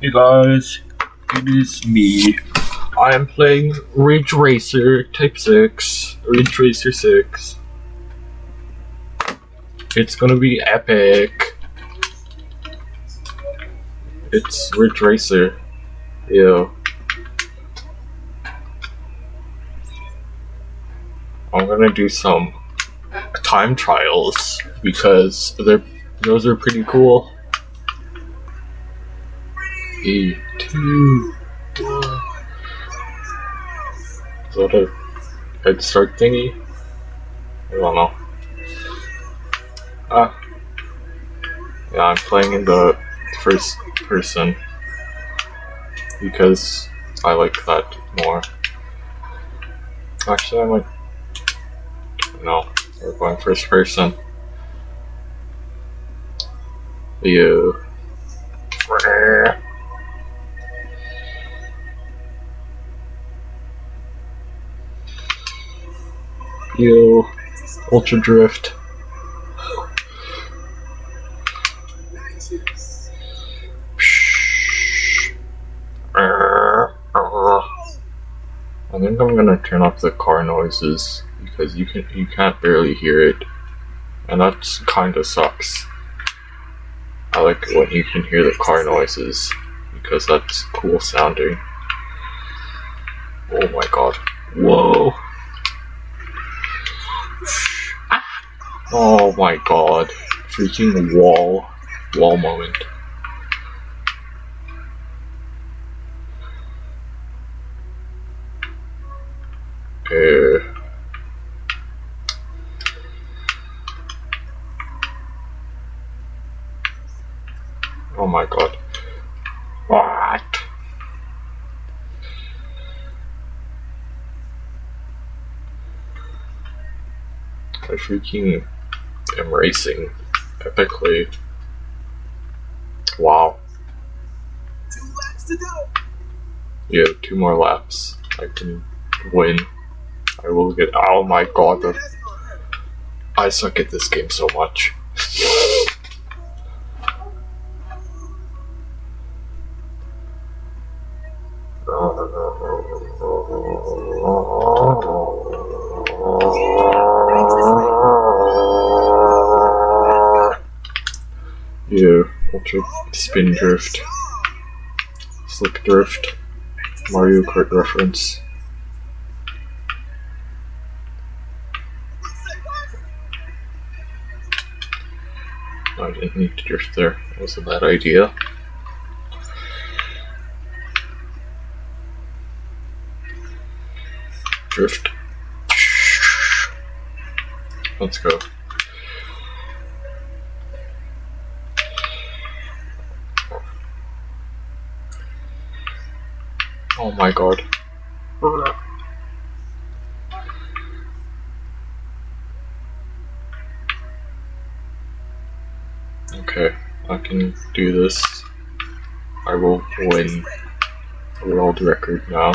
Hey guys, it is me. I am playing Ridge Racer Type 6, Ridge Racer 6. It's gonna be epic. It's Ridge Racer. Yo. I'm gonna do some time trials because they're those are pretty cool. Three, two, one. Is that a head start thingy? I don't know. Ah. Yeah, I'm playing in the first person because I like that more. Actually, I might. No, we're going first person. You. You. Ultra Drift. I think I'm gonna turn off the car noises because you can you can't barely hear it, and that kind of sucks. I like when you can hear the car noises because that's cool sounding. Oh my god! Whoa! Oh my god! Freaking wall, wall moment. Uh, oh my god. What? I freaking am racing epically. Wow. Two laps to go. Yeah, two more laps. I can win. I will get. Oh my god, the, I suck at this game so much. Spin drift, slip drift, Mario Kart reference. I didn't need to drift there. That was a bad idea. Drift. Let's go. Oh my god. Okay, I can do this. I will win the world record now.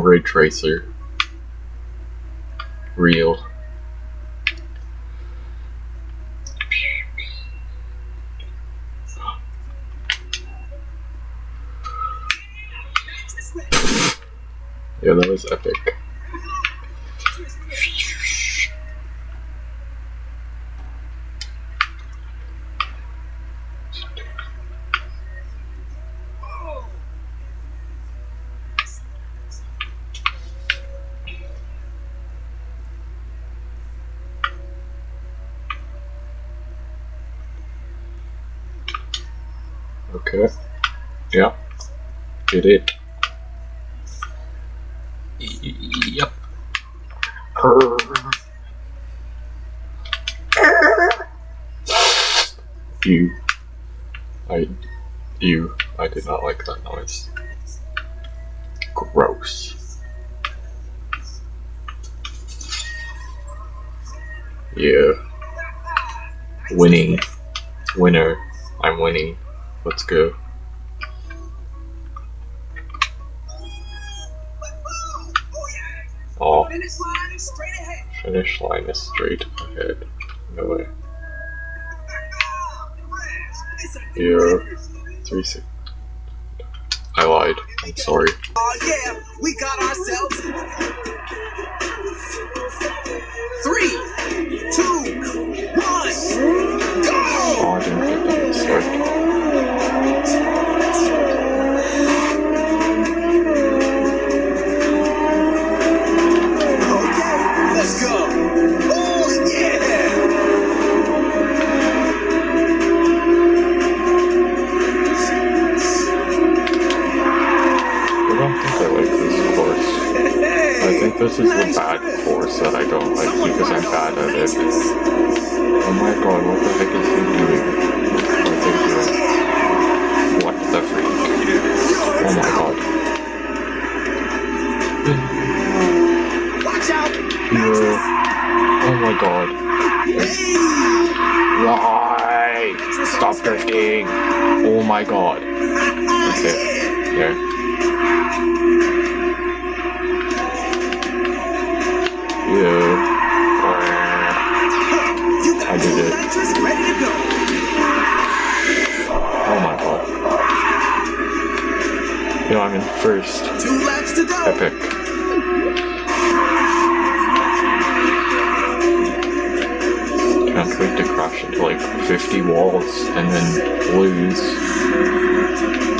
Ray Tracer. Real. Yeah, that was epic. Okay. Yeah. Did it. Yep. You. I. You. I did not like that noise. Gross. Yeah. Winning. Winner. I'm winning. Let's go. Oh, Finish line is straight ahead. finish line is straight ahead. No way. Yeah. Three six. I lied. I'm sorry. Oh yeah, we got ourselves three, two, one, go! Oh, I didn't get that start. This is the bad course that I don't like because I'm bad at it. Oh my god, what the heck is he doing? What they doing? What the freak? Oh my god. watch out! Oh my god. Why? Stop drifting! Oh my god. Okay, there. Yeah. You know, I'm in first. Two laps to go. Epic. Can't wait to crash into like 50 walls and then lose.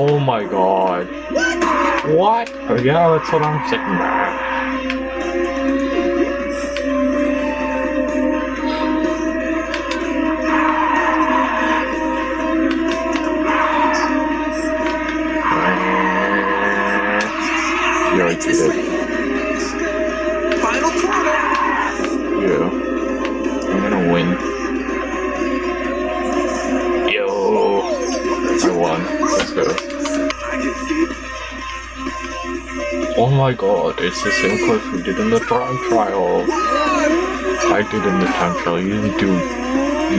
Oh my god. What? Oh, yeah, that's what I'm saying. Yeah, I did Oh my god, it's the same course we did in the time trial. I did in the time trial. You didn't do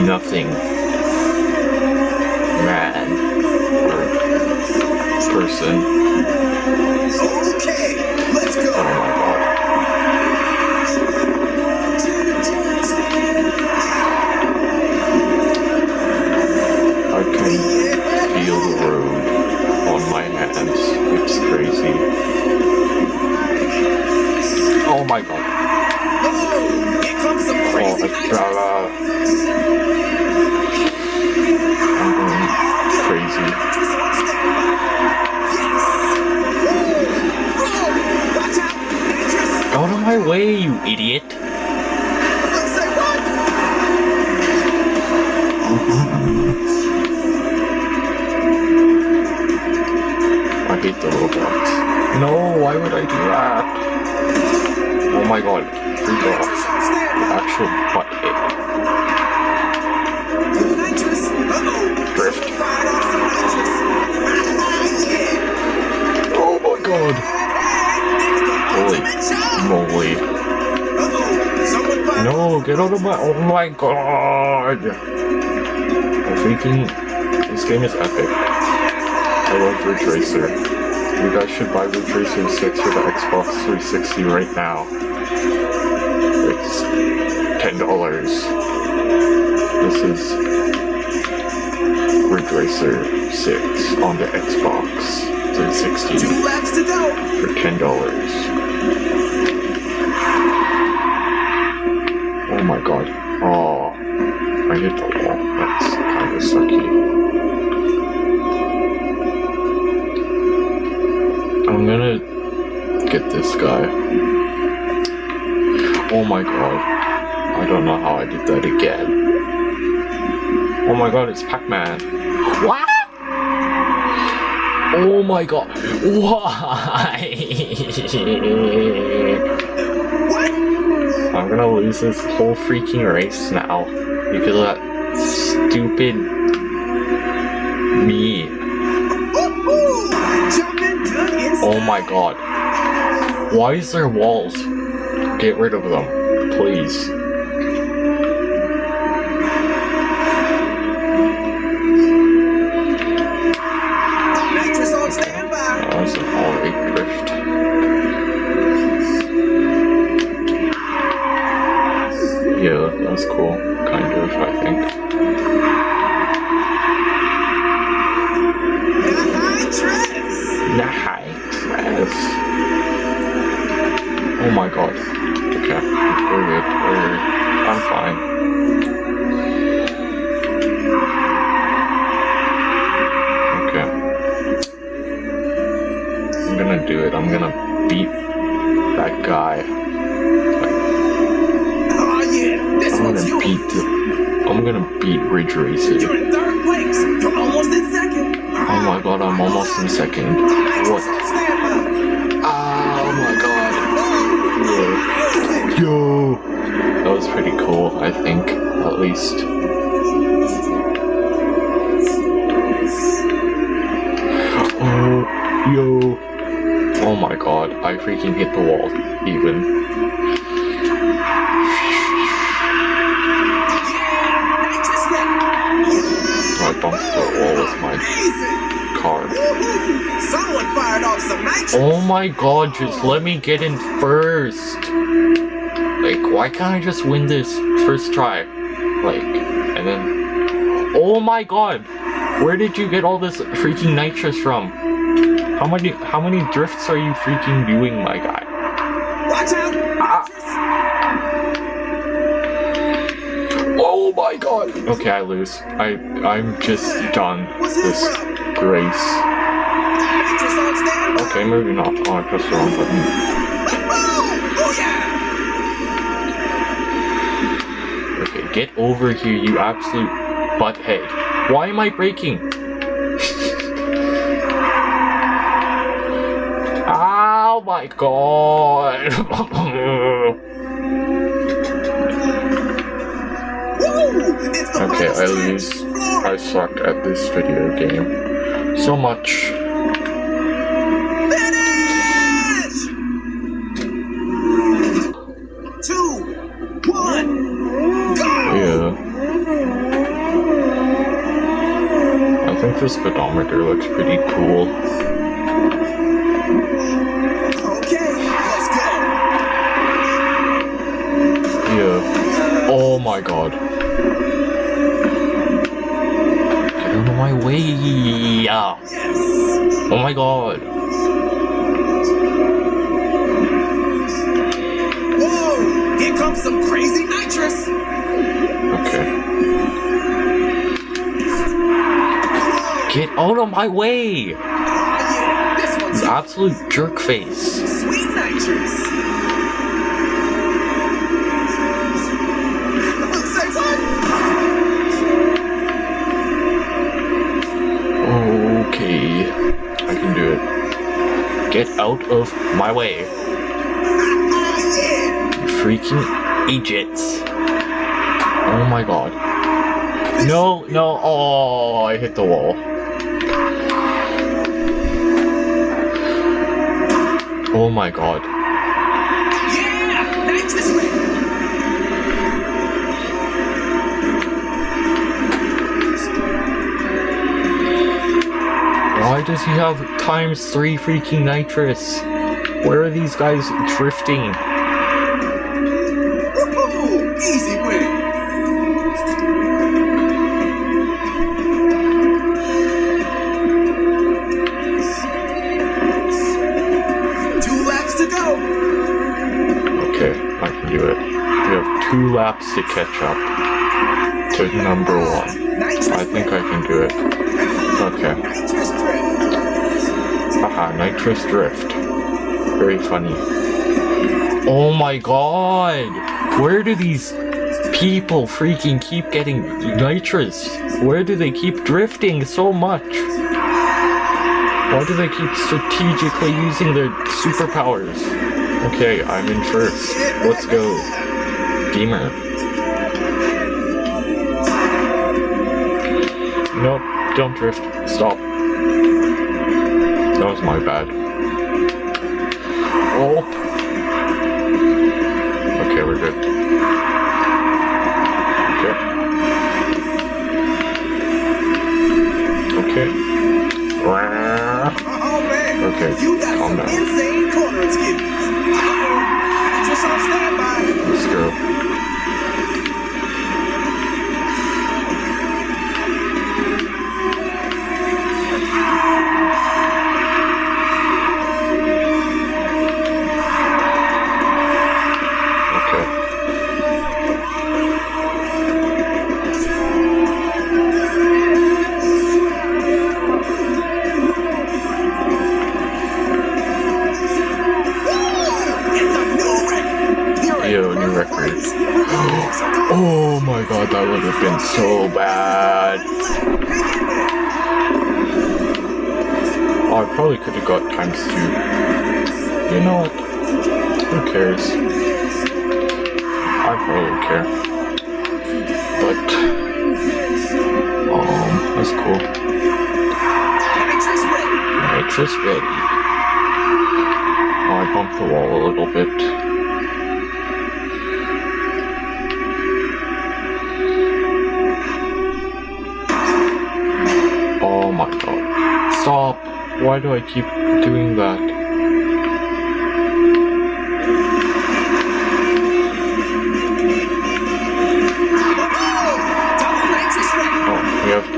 nothing. Man. Or person. My god. Oh, here comes some oh, crazy it's I'm mm-hmm. going crazy. Nitrous on standby. Yes. Woo! Roll. Watch out. Nitrous. Out of my way, you idiot! My god. Nitrous on standby. Actual butt. Drift. Oh my god. Holy moly. No, get out of my. Oh my god. The freaking. This game is epic. I love Ridge Racer. You guys should buy Ridge Racer 6 for the Xbox 360 right now. It's $10. This is Ridge Racer 6 on the Xbox 360 Two laps to go. for ten dollars. Oh my god. Oh, I hit the wall. That's kind of sucky. Gonna get this guy. Oh my god. I don't know how I did that again. Oh my god, it's Pac-Man. What? Oh my god. Why? I'm gonna lose this whole freaking race now because of that stupid me. Oh my god. Why is there walls? Get rid of them, please. Yo. Oh my god, I freaking hit the wall, even. Yeah, nitrous ready. I bumped the wall with my car. Someone fired off some nitrous. Oh my god, just let me get in first. Like, why can't I just win this first try? Like, and then. Oh my god! Where did you get all this freaking nitrous from? How many how many drifts are you freaking doing, my guy? Watch out. Ah. Oh my god! Okay, I lose. I I'm just done this grace. Nitrous on standby. Okay, maybe not. Oh, I pressed the wrong button. Oh yeah. Okay, get over here, you absolute butthead. Why am I braking? My god! Okay, I lose. I suck at this video game. So much. I think the speedometer looks pretty cool. My god. Get out of my way. Yes. Oh my god. Whoa! Here comes some crazy nitrous. Okay. Get out of my way! Oh yeah, this one's You absolute jerk face. sweet nitrous. Out of my way. Freaking idiots. Oh my god. No, no, oh, I hit the wall. Oh my god. Yeah! Why does he have times three freaking nitrous? Where are these guys drifting? Easy win! Two laps to go! Okay, I can do it. We have two laps to catch up to number one. I think I can do it. Okay. Haha, nitrous drift. Very funny. Oh my god! Where do these people freaking keep getting nitrous? Where do they keep drifting so much? Why do they keep strategically using their superpowers? Okay, I'm in first. Let's go. Gamer. Nope, don't drift. Stop. That was my bad. Oh. Okay, we're good. Okay. Okay. Oh man! Okay, You got calm some down. insane corner skills! Uh-oh! Nitrous on standby! Let's go. Why do I keep doing that? Oh, we have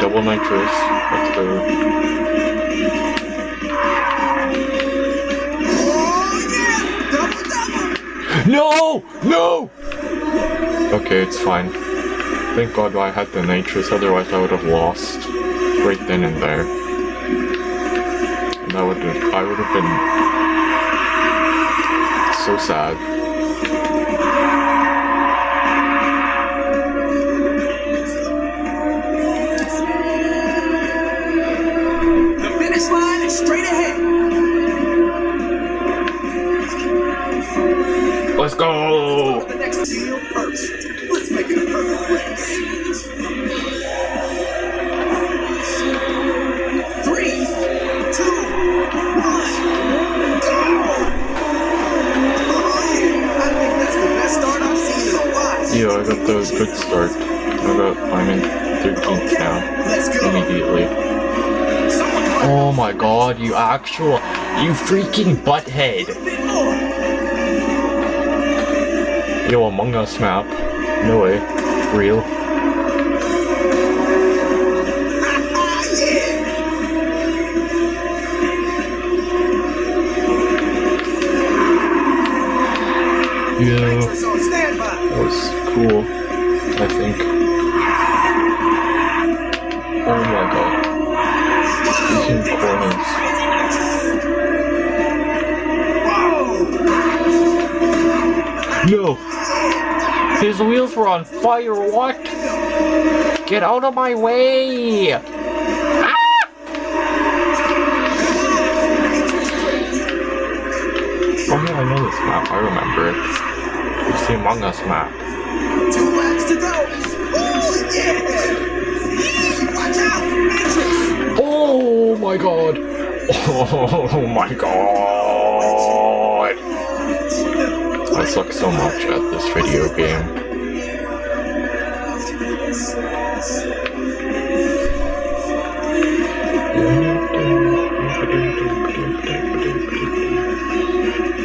double nitrous. Let's go. Oh yeah, double double. No! No! Okay, it's fine. Thank God I had the nitrous, otherwise I would have lost right then and there. And that would have, I would have been so sad. The finish line is straight ahead. Let's go! The next deal first. Let's make it a perfect race. Yeah, I got the good start. I got, I'm in 13th now. Immediately. Oh my god, you actual, you freaking butthead! Yo, Among Us map. No way. Real. Ah, yeah cool, I think. Oh my god. These corners. No! His wheels were on fire, what? Get out of my way! Ah! Oh yeah, I know this map. I remember it. It's the Among Us map. Two laps to go. Oh, yeah. Watch out. Matrix. Oh my god! Oh my god! I suck so much at this video game.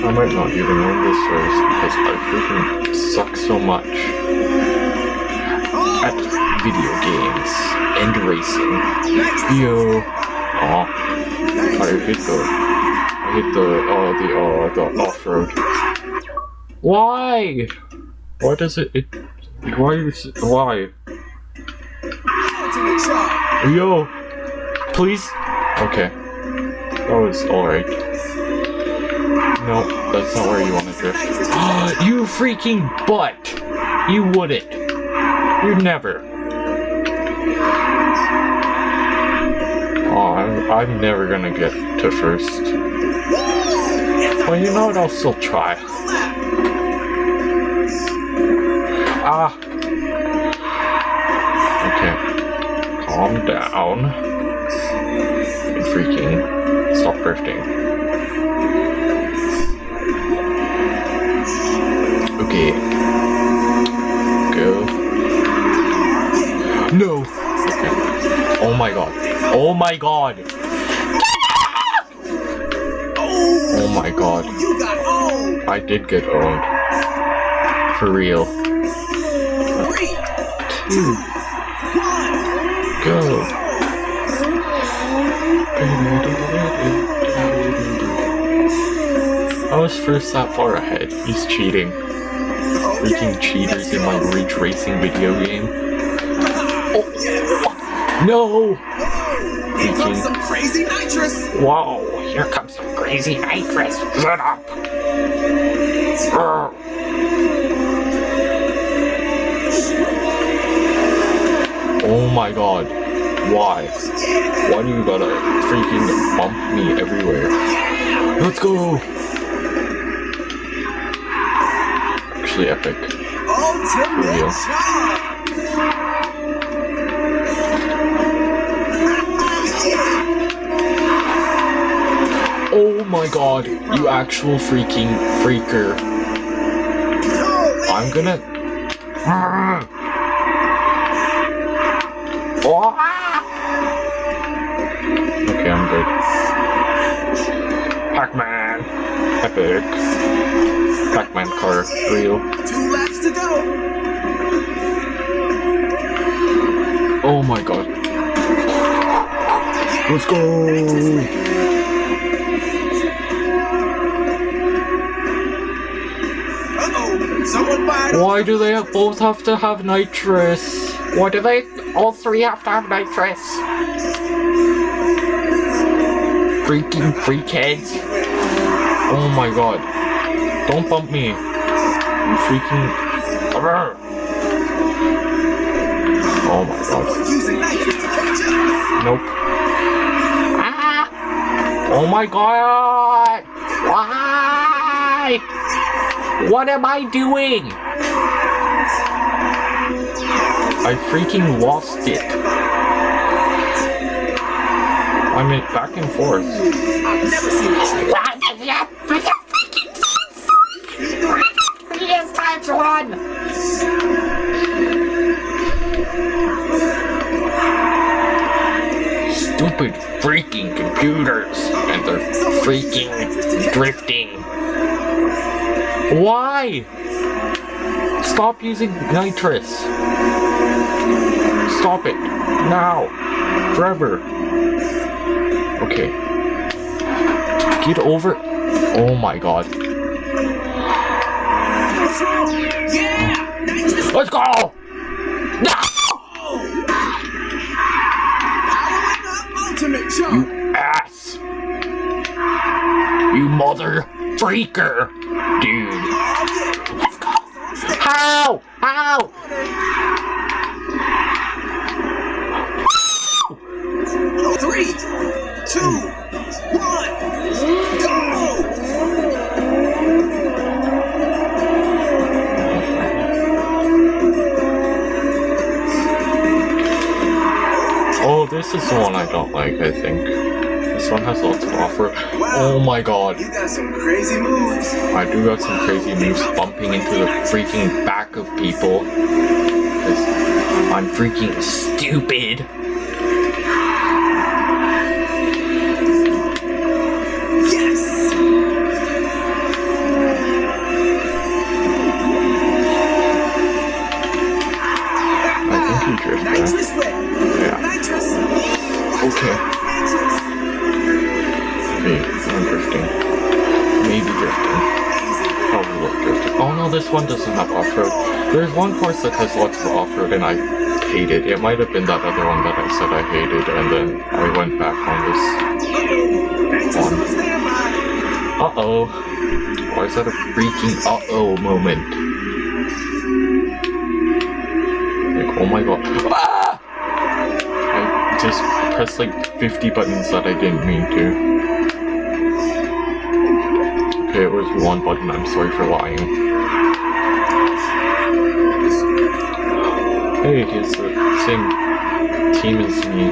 I might not even win this race because I freaking suck so much at video games and racing. Yo. Aw. I hit the I hit the uh the uh the off road. Why? Why does it it why is why? Yo please Okay. That was alright. No, that's not where you wanna drift. you freaking butt! You wouldn't. You'd never. Oh, I'm, I'm never gonna get to first. Well, you know what? I'll still try. Ah. Okay. Calm down. Freaking stop drifting. Go. No. Okay. Oh my god. Oh my god. Oh my god. I did get owned. For real. Go. I was first that far ahead. He's cheating. Freaking cheaters in my Ridge Racing video game. Oh, No! Here comes some crazy nitrous. Whoa, here comes some crazy nitrous. Shut up! Urgh. Oh my god. Why? Why do you gotta freaking bump me everywhere? Let's go! Actually epic. Ultimate real. Oh my god, you actual freaking freaker. I'm gonna. Okay, ah! Epic. Pac-Man car, go. Oh my god. Let's go! Why do they both have to have nitrous? Why do they all three have to have nitrous? Freaking freakheads. Oh my god. Don't bump me. You freaking. Oh my god. using nitrous to catch up. Nope. Ah! Oh my god! Why? What am I doing? I freaking lost it. I'm in back and forth. Stupid freaking computers and their freaking drifting. Why? Stop using nitrous. Stop it. Now. Forever. Okay. Get over. Oh my god. Let's go! Charge. Ass! You mother freaker! Dude. This is the one I don't like, I think. This one has lots of offer. Oh my god. You got some crazy moves. I do got some crazy moves bumping into the freaking back of people. I'm freaking stupid. This one doesn't have off-road. There's one course that has lots of off-road and I hate it. It might have been that other one that I said I hated and then I went back on this. Nitrous on standby. Uh-oh. Why is that a freaking uh-oh moment? Like, oh my god. Ah! I just pressed like 50 buttons that I didn't mean to. One button, I'm sorry for lying. Hey, it's the same team as me.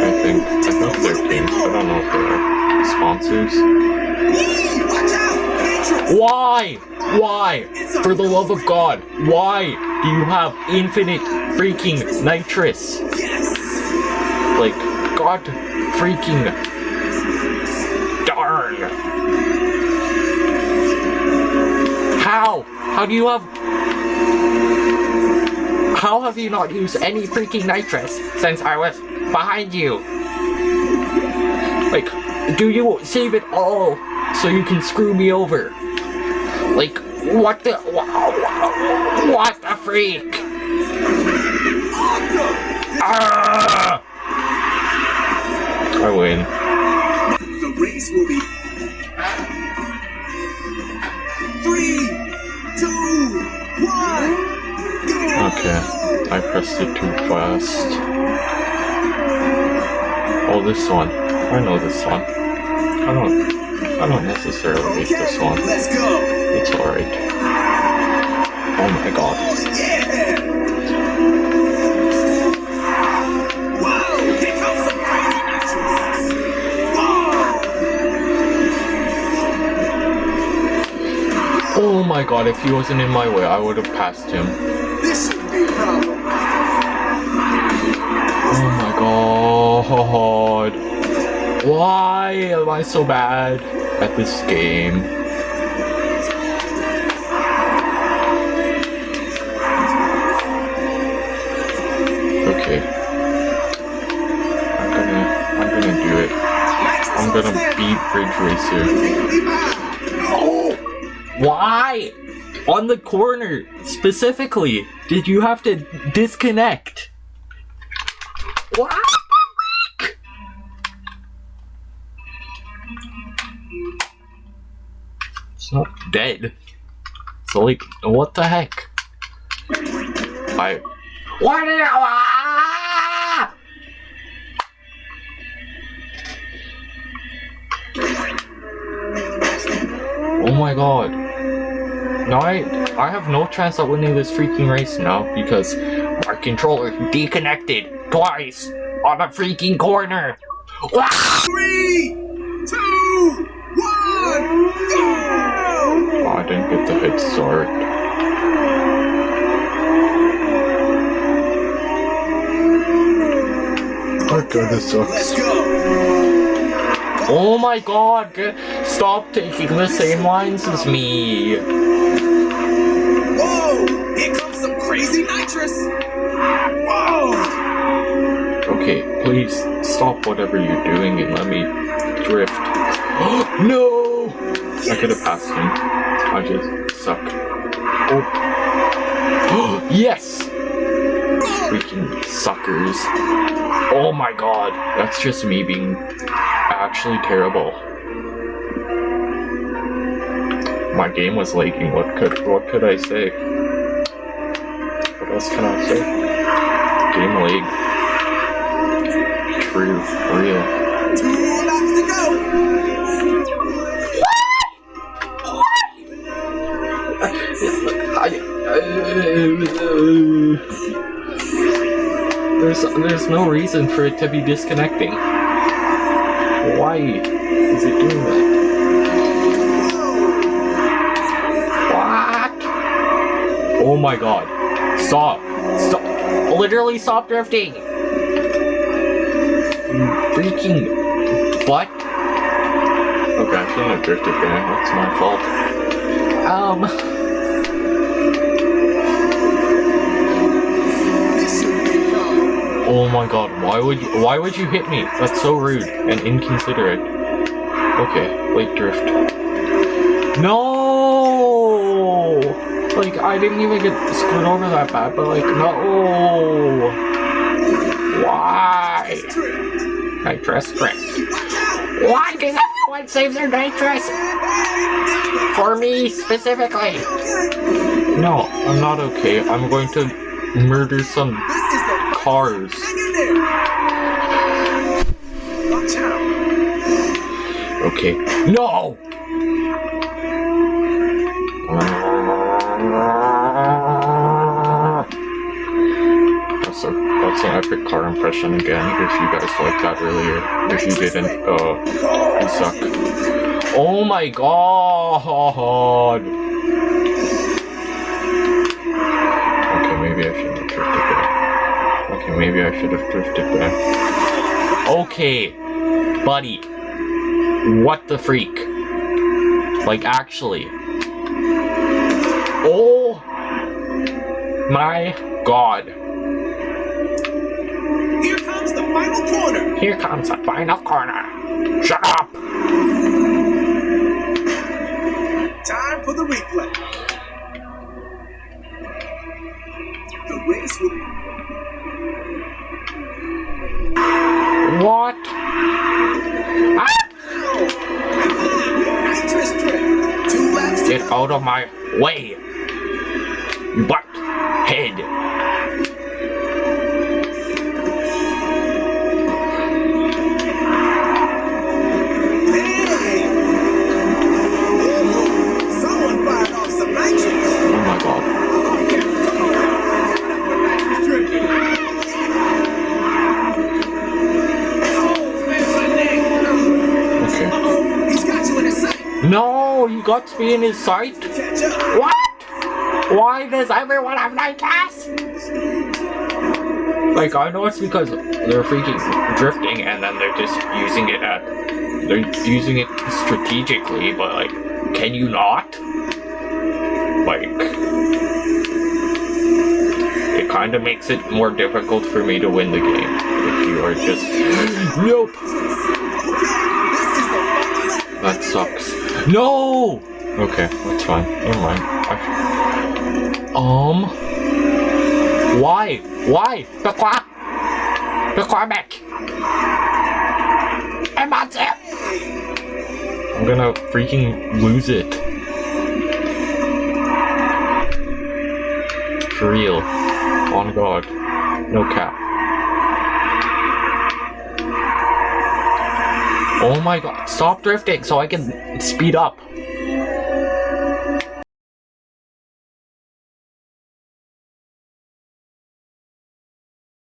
I think. I think they're teams, I don't know if they're sponsors. Why? Why? For the love of God, why do you have infinite freaking nitrous? Like, God freaking How? Do you have. How have you not used any freaking nitrous since I was behind you? Like, do you save it all so you can screw me over? Like, what the. What the freak? Awesome. Ah! I win. Okay, I pressed it too fast. Oh, this one. I know this one. I don't. I don't necessarily hate this one. let's go! It's alright. Oh my god. My god, if he wasn't in my way, I would have passed him. This problem. Oh my god. Why am I so bad at this game? Okay. I'm gonna I'm gonna do it. I'm gonna beat Ridge Racer. Why? On the corner, specifically, did you have to disconnect? What? It's not dead. So like, what the heck? I. What? did I- my god. No, I, I have no chance of winning this freaking race now because my controller deconnected twice on a freaking corner. Ah! Three, two, one, go! Oh, I didn't get the head start. That kinda Let's go! Oh my god, stop taking the same lines as me. Whoa! Here comes some crazy nitrous! Whoa! Okay, please stop whatever you're doing and let me drift. no! I could have passed him. I just suck. Oh. yes! Freaking suckers. Oh my god, that's just me being actually terrible. My game was lagging. What could what could I say? What else can I say? Game lag. True, real. Two laps to go! I, there's there's no reason for it to be disconnecting. Why is it doing that? Oh my god. Stop. Stop. Literally stop drifting. Freaking what? Okay, I shouldn't have drifted there. That's my fault. Um. This should be enough. Oh my god, why would you why would you hit me? That's so rude and inconsiderate. Okay, wait drift. No Like I didn't even get screwed over that bad, but like no Why? Nitrous drift. Why does everyone save their nitrous? For me specifically. No, I'm not okay. I'm going to murder some cars. Okay. No! Epic car impression again, if you guys liked that earlier. If you didn't, uh, you suck. Oh my god! Okay, maybe I shouldn't have drifted there. Okay, maybe I should have drifted there. Okay, buddy. What the freak? Like, actually. Oh my god. Here comes the final corner. Here comes the final corner. Shut up! Time for the replay. The race will What? Ah! nitrous drift. Two laps to Get out of my way! You butt head! You got me in his sight? What? Why does everyone have night gas? Like, I know it's because they're freaking drifting and then they're just using it at. They're using it strategically, but like, can you not? Like. It kind of makes it more difficult for me to win the game if you are just. Nope! This is the final lap. That sucks. No! Okay, that's fine. Never mind. I... Um. Why? Why? Pourquoi? Pourquoi, mec? I'm not there. I'm gonna freaking lose it. For real. On God. No cap. Oh my god. Stop drifting so I can speed up.